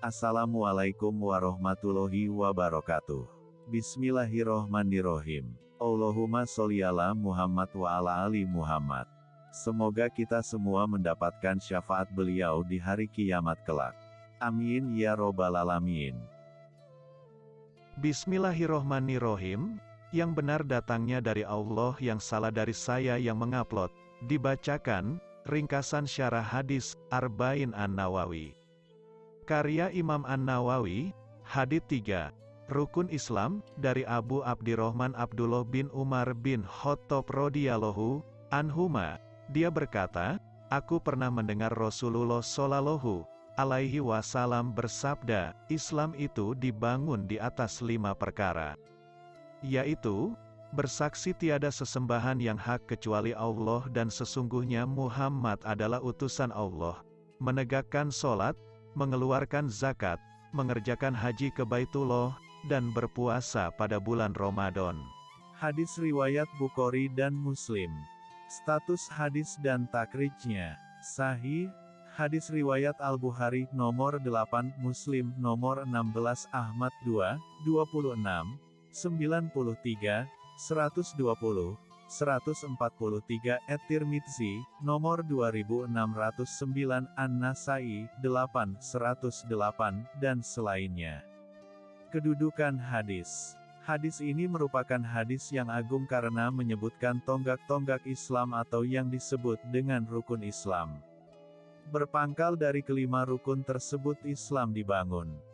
Assalamualaikum warahmatullahi wabarakatuh. Bismillahirrohmanirrohim. Allahumma sholli ala Muhammad wa ala ali Muhammad. Semoga kita semua mendapatkan syafaat beliau di hari kiamat kelak. Amin ya robbal alamin. Bismillahirrohmanirrohim. Yang benar datangnya dari Allah yang salah dari saya yang mengupload. Dibacakan, ringkasan syarah hadis, Arba'in An-Nawawi. Karya Imam An-Nawawi, Hadith 3. Rukun Islam, dari Abu Abdirrahman Abdullah bin Umar bin Khattab radhiyallahu anhuma. Dia berkata, Aku pernah mendengar Rasulullah Shallallahu alaihi wasallam bersabda, Islam itu dibangun di atas lima perkara. Yaitu, bersaksi tiada sesembahan yang hak kecuali Allah dan sesungguhnya Muhammad adalah utusan Allah, menegakkan sholat, mengeluarkan zakat, mengerjakan haji ke Baitullah, dan berpuasa pada bulan Ramadan. Hadis riwayat Bukhari dan Muslim. Status hadis dan takrijnya. Sahih, hadis riwayat Al-Bukhari nomor 8, Muslim nomor 16, Ahmad 2, 26, 93, 120, 143 At-Tirmidzi, nomor 2609 An-Nasai, 8, 108, dan selainnya. Kedudukan hadis Hadis ini merupakan hadis yang agung karena menyebutkan tonggak-tonggak Islam atau yang disebut dengan rukun Islam. Berpangkal dari kelima rukun tersebut Islam dibangun.